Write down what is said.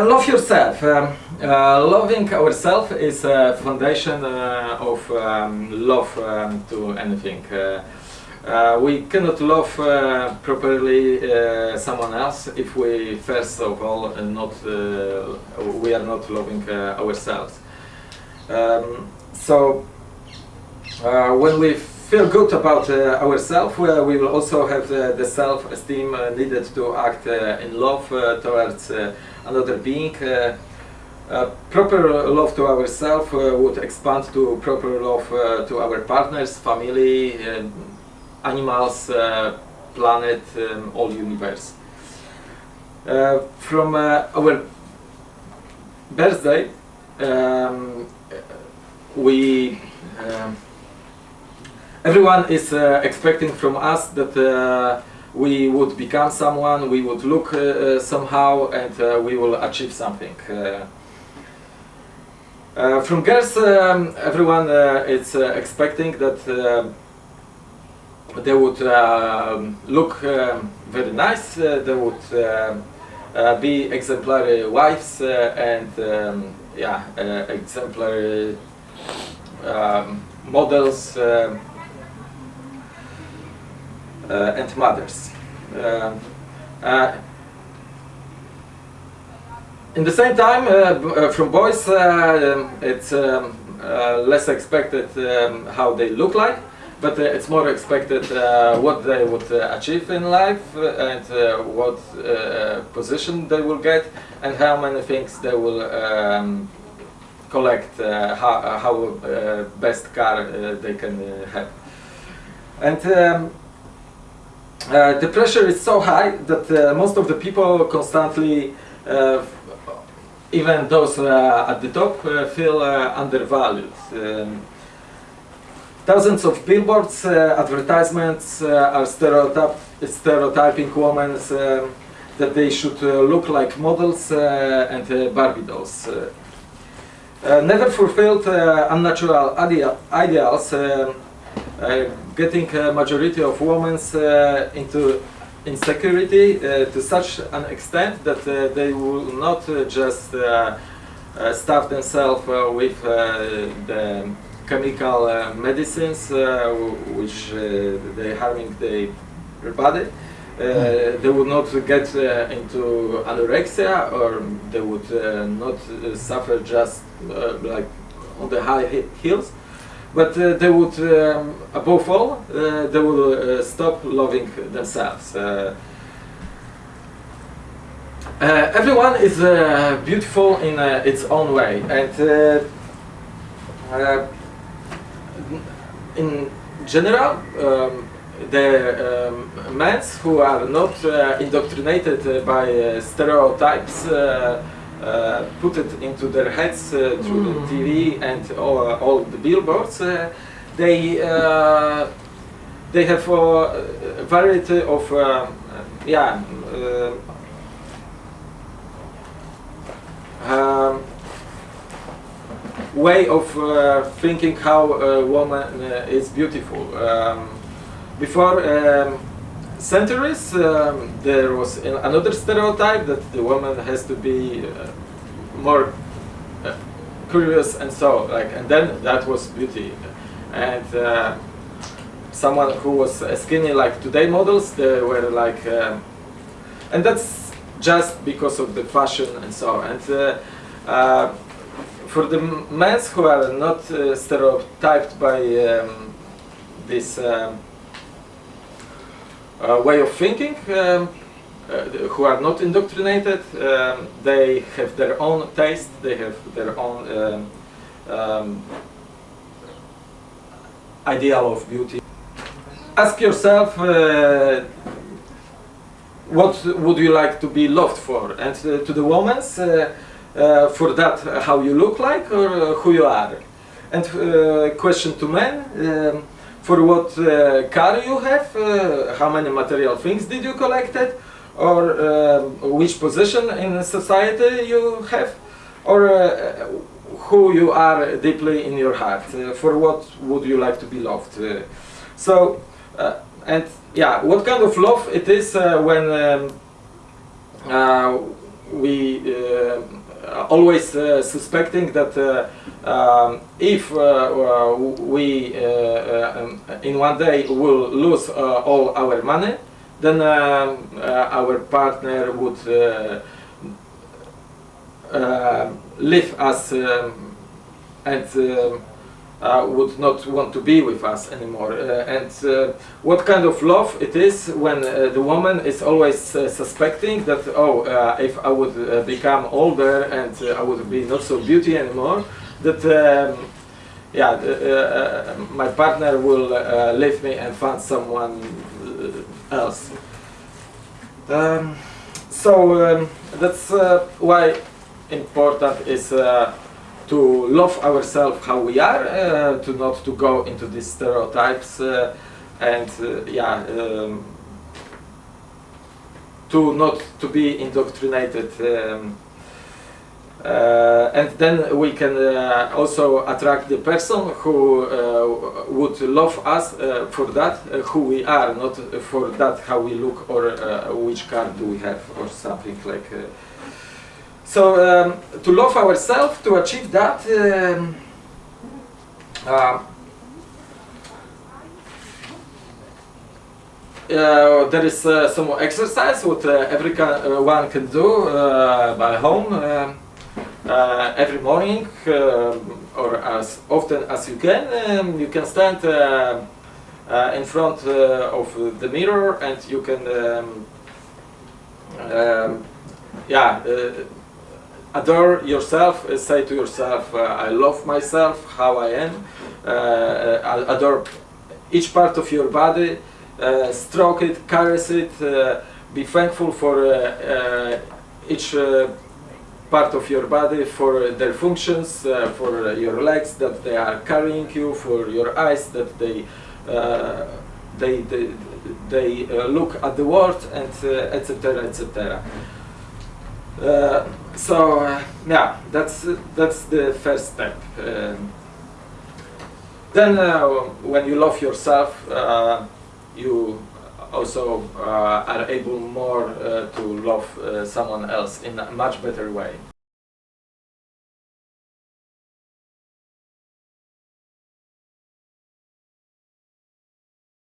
Love yourself. Um, uh, loving ourselves is a foundation uh, of um, love um, to anything. Uh, uh we cannot love uh, properly uh, someone else if we first of all not we are not loving ourselves. Um, so when we feel good about ourselves, we will also have the self-esteem needed to act in love towards another being. Uh, uh, proper love to ourselves uh, would expand to proper love to our partners, family, animals, planet, um, all universe. from our birthday, um, we um, everyone is uh, expecting from us that uh, we would become someone, we would look uh, uh somehow, and uh, we will achieve something. Uh, from girls, um, everyone is expecting that they would look very nice, they would be exemplary wives and um, yeah, exemplary um, models um, uh, and mothers. Um, uh, in the same time, uh, from boys, um, it's um, less expected um, how they look like, but it's more expected what they would achieve in life and what position they will get and how many things they will um, collect, uh, how, uh, how uh, best car they can have. And um, uh, the pressure is so high that uh, most of the people constantly, uh, even those uh, at the top, uh, feel undervalued. Um, thousands of billboards, advertisements are stereotyp stereotyping women um, that they should look like models and Barbie dolls. never fulfilled unnatural ideals um, uh, Uh, getting a majority of women uh, into insecurity uh, to such an extent that uh, they will not uh, just stuff themselves with the chemical medicines which they harming their body. Uh, hmm. they would not get uh, into anorexia or they would uh, not suffer just like on the high heels but uh, they would, um, above all, uh, they would uh, stop loving themselves. everyone is beautiful in its own way, and in general, um, the um, men who are not uh, indoctrinated uh, by uh, stereotypes uh, put it into their heads uh, through mm. the TV and all, all the billboards, uh, they they have a variety of yeah. Um, way of uh, thinking how a woman uh, is beautiful. Um, before um, centuries, um, there was another stereotype that the woman has to be uh, more uh, curious and so like, and then that was beauty, and uh, someone who was skinny like today models, they were like, uh, and that's just because of the fashion and so. And uh, uh, for the men who are not stereotyped by um, this. Uh, way of thinking um, uh, who are not indoctrinated. Um, they have their own taste, they have their own um, um, ideal of beauty. Ask yourself uh, what would you like to be loved for and to the women for that how you look like or who you are and question to men um, for what uh, car you have, uh, how many material things did you collected, or uh, which position in society you have, or uh, who you are deeply in your heart, uh, for what would you like to be loved. Uh, so, and yeah, what kind of love it is when um, we always suspecting that um, if uh, uh, we uh, um, in one day will lose uh, all our money, then uh, our partner would leave us um, and would not want to be with us anymore. And what kind of love it is when the woman is always suspecting that, oh, if I would become older and I would be not so beauty anymore, that, um, yeah, uh, uh, my partner will uh, leave me and find someone uh, else. Um, so um, that's uh, why important is to love ourselves how we are, to not to go into these stereotypes, and yeah, um, to not to be indoctrinated. Uh, and then we can uh, also attract the person who uh, would love us uh, for that, uh, who we are, not for that how we look or uh, which car do we have or something like. So um, to love ourselves, to achieve that, um, uh, there is uh, some exercise what uh, everyone can do by home um, uh, every morning um, or as often as you can. Um, you can stand uh, uh, in front uh, of the mirror and you can, um, um, yeah, uh, adore yourself, uh, say to yourself, uh, I love myself, how I am, uh, uh, adore each part of your body, uh, stroke it, caress it, uh, be thankful for uh, uh, each uh, part of your body, for their functions, uh, for your legs that they are carrying you, for your eyes that they uh, they they, they uh, look at the world, and etc. etc. Uh, so uh, yeah, that's that's the first step. Um, then uh, when you love yourself, uh, you also uh, are able more uh, to love uh, someone else in a much better way.